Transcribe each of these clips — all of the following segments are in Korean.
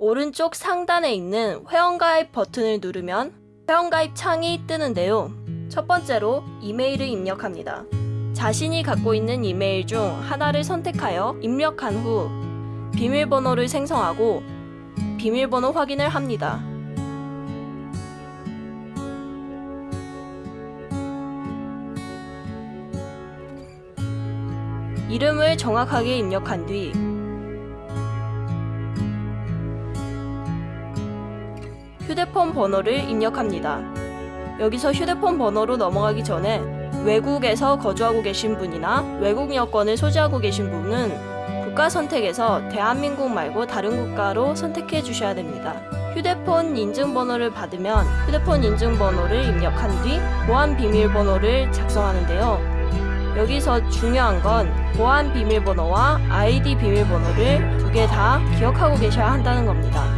오른쪽 상단에 있는 회원가입 버튼을 누르면 회원가입 창이 뜨는데요. 첫 번째로 이메일을 입력합니다. 자신이 갖고 있는 이메일 중 하나를 선택하여 입력한 후 비밀번호를 생성하고 비밀번호 확인을 합니다. 이름을 정확하게 입력한 뒤 휴대폰 번호를 입력합니다. 여기서 휴대폰 번호로 넘어가기 전에 외국에서 거주하고 계신 분이나 외국 여권을 소지하고 계신 분은 국가 선택에서 대한민국 말고 다른 국가로 선택해 주셔야 됩니다. 휴대폰 인증번호를 받으면 휴대폰 인증번호를 입력한 뒤 보안 비밀번호를 작성하는데요. 여기서 중요한 건 보안 비밀번호와 아이디 비밀번호를 두 개 다 기억하고 계셔야 한다는 겁니다.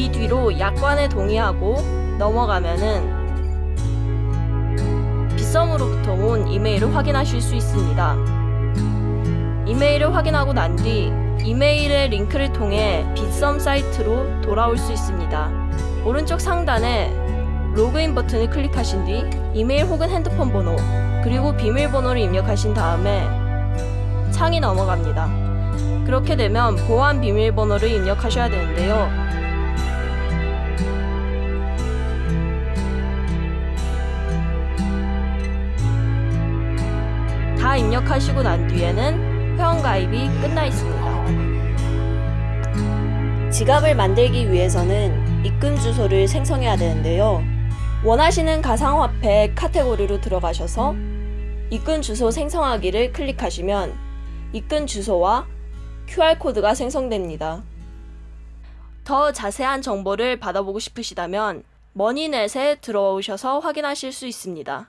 이 뒤로 약관에 동의하고 넘어가면은 빗썸으로부터 온 이메일을 확인하실 수 있습니다. 이메일을 확인하고 난 뒤 이메일의 링크를 통해 빗썸 사이트로 돌아올 수 있습니다. 오른쪽 상단에 로그인 버튼을 클릭하신 뒤 이메일 혹은 핸드폰 번호 그리고 비밀번호를 입력하신 다음에 창이 넘어갑니다. 그렇게 되면 보안 비밀번호를 입력하셔야 되는데요. 입력하시고 난 뒤에는 회원가입이 끝나 있습니다. 지갑을 만들기 위해서는 입금 주소를 생성해야 되는데요. 원하시는 가상화폐 카테고리로 들어가셔서 입금 주소 생성하기를 클릭하시면 입금 주소와 QR코드가 생성됩니다. 더 자세한 정보를 받아보고 싶으시다면 머니넷에 들어오셔서 확인하실 수 있습니다.